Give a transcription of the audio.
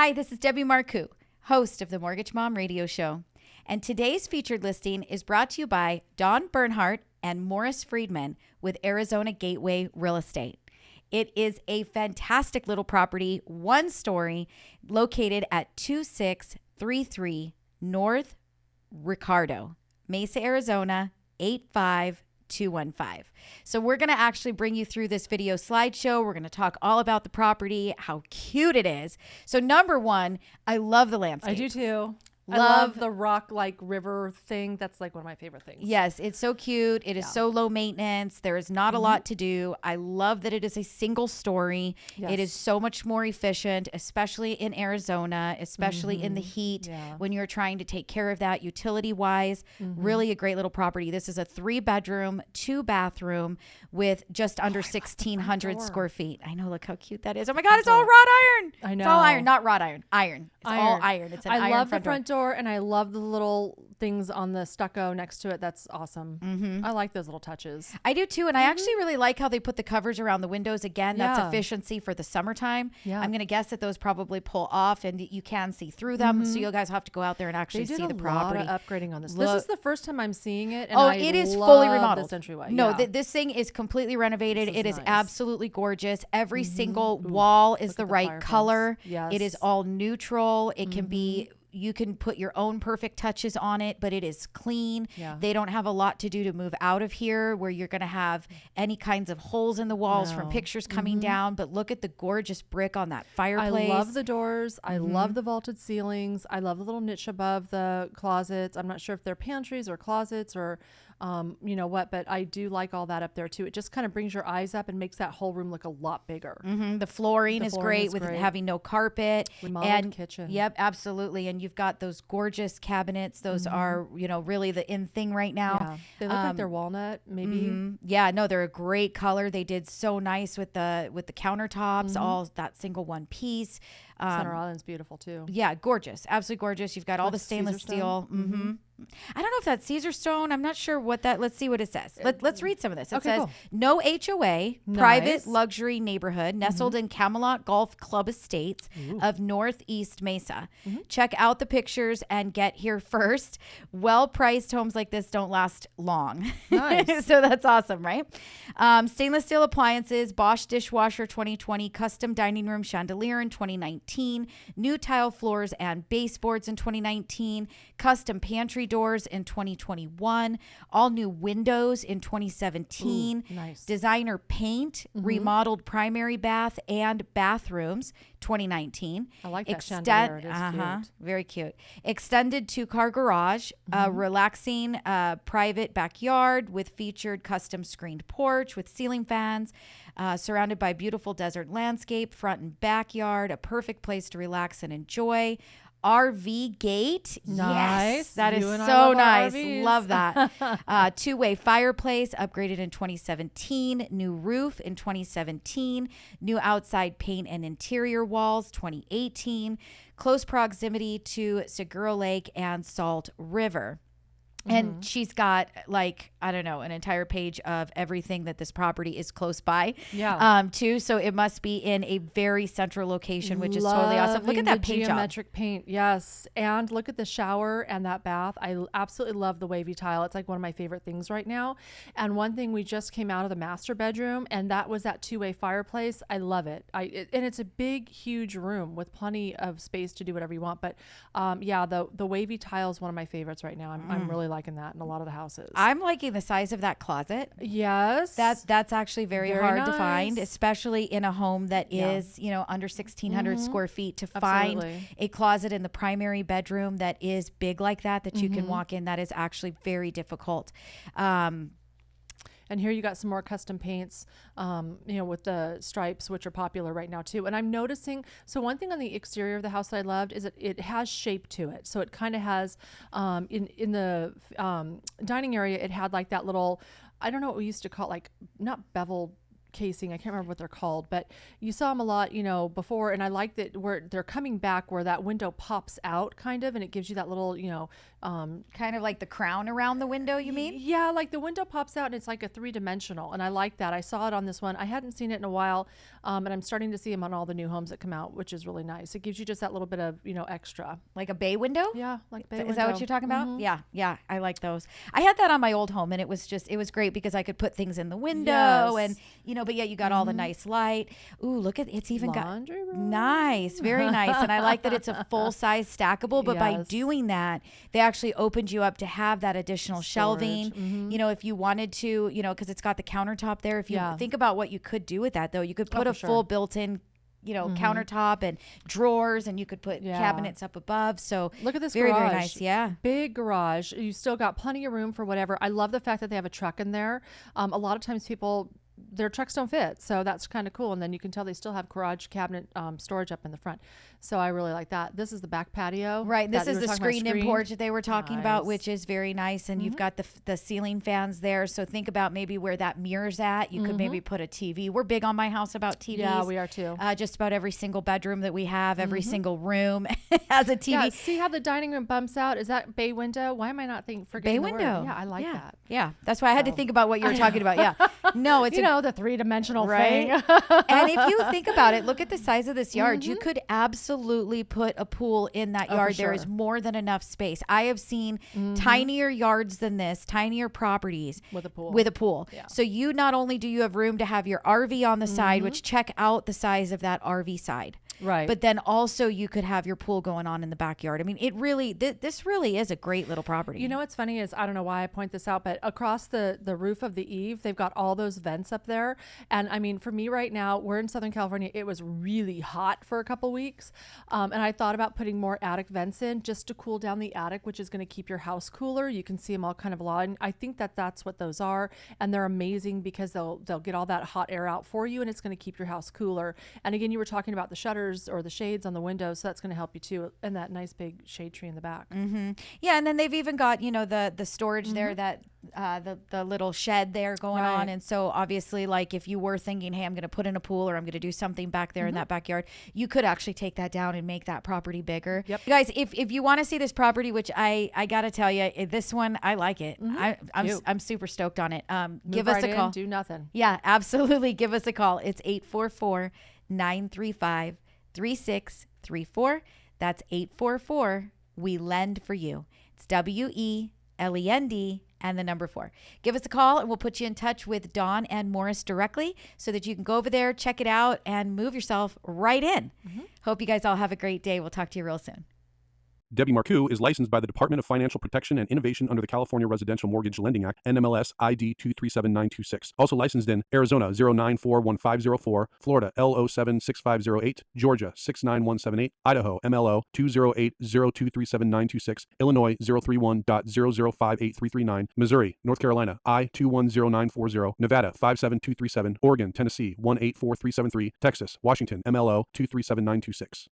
Hi, this is Debbie Marcoux, host of the Mortgage Mom Radio Show. And today's featured listing is brought to you by Don Bernhardt and Morris Friedman with Arizona Gateway Real Estate. It is a fantastic little property, one story, located at 2633 North Ricardo, Mesa, Arizona, 85215. So, we're going to actually bring you through this video slideshow. We're going to talk all about the property, how cute it is. So, number one, I love the landscape. I do too. I Love- love the rock like river thing. That's like one of my favorite things. Yes, it's so cute. It is Yeah. so low maintenance. There is not a mm-hmm. lot to do. I love that it is a single story. Yes. It is so much more efficient, especially in Arizona, especially in the mm-hmm. heat Yeah. when you're trying to take care of that utility wise. Mm-hmm. Really a great little property. This is a three bedroom, two bathroom with just under 1,600 square feet. I know, look how cute that is. Oh my God, it's all wrought iron. I It's all know. iron, not wrought iron, iron. It's all iron. It's an I iron love front the door. front door. and I love the little things on the stucco next to it. That's awesome. Mm-hmm. I like those little touches. I do too. And I actually really like how they put the covers around the windows. Again, that's efficiency for the summertime. Yeah. I'm going to guess that those probably pull off and you can see through them. So you guys have to go out there and actually see the property. lot of upgrading on this. Look- this is the first time I'm seeing it. And Oh, I it is fully remodeled. This entryway. No, yeah. th- this thing is completely renovated. This It is is nice. Mm-hmm. absolutely gorgeous. Every single wall is look the right color. It is Yes. Mm-hmm. all neutral. It can be. You can put your own perfect touches on it, but it is clean. Yeah. They don't have a lot to do to move out of here where you're going to have any kinds of holes in the walls from pictures coming down. But look at the gorgeous brick on that fireplace. I love the doors. I Mm-hmm. love the vaulted ceilings. I love the little niche above the closets. I'm not sure if they're pantries or closets or, um, you know what, but I do like all that up there too. It just kind of brings your eyes up and makes that whole room look a lot bigger. Mhm. The flooring The is flooring great is with great. having no carpet Remodeled and kitchen. Yep, absolutely. And you've got those gorgeous cabinets. Those are you know really the in thing right now. Mm-hmm. Yeah, they look like they're walnut, maybe. Mhm. Yeah, no, they're a great color. They did so nice with the with the countertops, Mm-hmm. all that single one piece. Center Um, Island's beautiful too. yeah, gorgeous, absolutely gorgeous. You've got all the stainless steel. hmm I don't know if that's Caesarstone. I'm not sure what that. Let's see what it says. Let, let's read some of this. It Okay, says cool. no HOA, private luxury neighborhood nestled in Camelot Golf Club Estates of Northeast Mesa. Check out the pictures and get here first. Well priced homes like this don't last long. Nice. so that's awesome, right? Um, stainless steel appliances, Bosch dishwasher 2020, custom dining room chandelier in 2019, new tile floors and baseboards in 2019, custom pantry doors in 2021, all new windows in 2017, Ooh, nice. designer paint, mm-hmm. remodeled primary bath and bathrooms 2019. I like that chandelier. It is uh-huh, cute. very cute. Extended two car garage, a relaxing uh, private backyard with featured custom screened porch with ceiling fans, uh, surrounded by beautiful desert landscape, front and backyard, a perfect place to relax and enjoy. RV gate, yes, Nice. that is You so love nice. RVs. Love that. uh, Two way fireplace upgraded in 2017. New roof in 2017. New outside paint and interior walls 2018. Close proximity to Saguaro Lake and Salt River. And she's got like I don't know an entire page of everything that this property is close by. Yeah. Um. Too. So it must be in a very central location, which is totally awesome. Look at that paint job. geometric paint. Yes, and look at the shower and that bath. i absolutely love the wavy tile. It's like one of my favorite things right now. And one thing we just came out of the master bedroom, and that was that two-way fireplace. I love it. I it, and it's a big, huge room with plenty of space to do whatever you want. But um, yeah, the the wavy tile is one of my favorites right now. I'm, Mm. I'm really liking that in a lot of the houses. I'm liking the size of that closet. yes, That's that's actually very, Very hard to find, especially in a home that is, Yeah. you know, under 1600 square feet to Absolutely. find a closet in the primary bedroom that is big like that that you can Mm-hmm. walk in that is actually very difficult. Um, And here you got some more custom paints, um, you know, with the stripes, which are popular right now too. And I'm noticing, so one thing on the exterior of the house that I loved is that it has shape to it. So it kind of has, um, in in the um, dining area, it had like that little, I don't know what we used to call it, like not bevel casing. I can't remember what they're called, but you saw them a lot, you know, before. And I like that where they're coming back, where that window pops out, kind of, and it gives you that little, you know, um, kind of like the crown around the window. You mean? Yeah, like the window pops out and it's like a three dimensional, and I like that. I saw it on this one. I hadn't seen it in a while, um, and I'm starting to see them on all the new homes that come out, which is really nice. It gives you just that little bit of you know extra. Like a bay window? Yeah, like bay Is that what you're talking about? Yeah, yeah. I like those. I had that on my old home, and it was just it was great because I could put things in the window, Yes. and you know, but yet you got all the nice light. Ooh, look at it's even got room. nice, very nice, and I like that it's a full size stackable. But by doing that, they actually opened you up to have that additional shelving. mm-hmm. You know, if you wanted to, you know, because it's got the countertop there. If you Yeah. think about what you could do with that, though, you could Oh, put for a sure. full built-in. You know, countertop and drawers, and you could put Yeah. cabinets up above. So Look at this very, garage. very nice. Yeah. Big garage. You still got plenty of room for whatever. I love the fact that they have a truck in there. Um, a lot of times people their trucks don't fit, so that's kind of cool. And then you can tell they still have garage cabinet um, storage up in the front. So I really like that. This is the back patio. Right. This is the screened in porch that they were talking about, which is very nice. And you've got the the ceiling fans there. So think about maybe where that mirror's at. You could maybe put a TV. We're big on my house about TVs. Yeah, we are too. Uh, just about every single bedroom that we have, every single room has a TV. Yeah, see how the dining room bumps out? Is that bay window? Why am I not thinking forgetting Bay window. Yeah, I like yeah. that. Yeah, that's why I had to think about what you were talking about. Yeah, no, it's you a know, the three dimensional right? thing. and if you think about it, look at the size of this yard. Mm-hmm. You could absolutely put a pool in that Oh, yard. There is sure. Mm-hmm. more than enough space. I have seen tinier yards than this, tinier properties With a pool. With a pool. Yeah. Mm-hmm. So you not only do you have room to have your RV on the side, which check out the size of that RV side. Right. But then also you could have your pool going on in the backyard. I mean, it really th- this really is a great little property. You know what's funny is I don't know why I point this out, but across the the roof of the eave, they've got all those vents up there. And I mean, for me right now, we're in Southern California. It was really hot for a couple weeks, um, and I thought about putting more attic vents in just to cool down the attic, which is going to keep your house cooler. You can see them all kind of aligned. I think that that's what those are, and they're amazing because they'll they'll get all that hot air out for you, and it's going to keep your house cooler. And again, you were talking about the shutters or the shades on the windows, so that's going to help you too, and that nice big shade tree in the back. Yeah, and then they've even got you know the the storage Mm-hmm. there that uh, the the little shed there going on, and so obviously like if you were thinking, hey, I'm going to put in a pool or I'm going to do something back there in Mm-hmm. that backyard, you could actually take that down and make that property bigger. Yep. You guys, if if you want to see this property, which I I got to tell you, this one I like it. I I'm Cute. I'm super stoked on it. Um, Move give us right a in, call. do nothing. Yeah, absolutely. Give us a call. It's 844 935 3634. That's 844 We Lend for You. It's W E L E N D and the number four. Give us a call and we'll put you in touch with Don and Morris directly so that you can go over there, check it out, and move yourself right in. Mm-hmm. Hope you guys all have a great day. We'll talk to you real soon. Debbie Marcoux is licensed by the Department of Financial Protection and Innovation under the California Residential Mortgage Lending Act, NMLS ID 237926. Also licensed in Arizona 0941504, Florida L076508, Georgia 69178, Idaho MLO 208023796, Illinois 031.0058339, Missouri, North Carolina I 210940, Nevada 57237, Oregon, Tennessee 184373, Texas, Washington MLO 237926.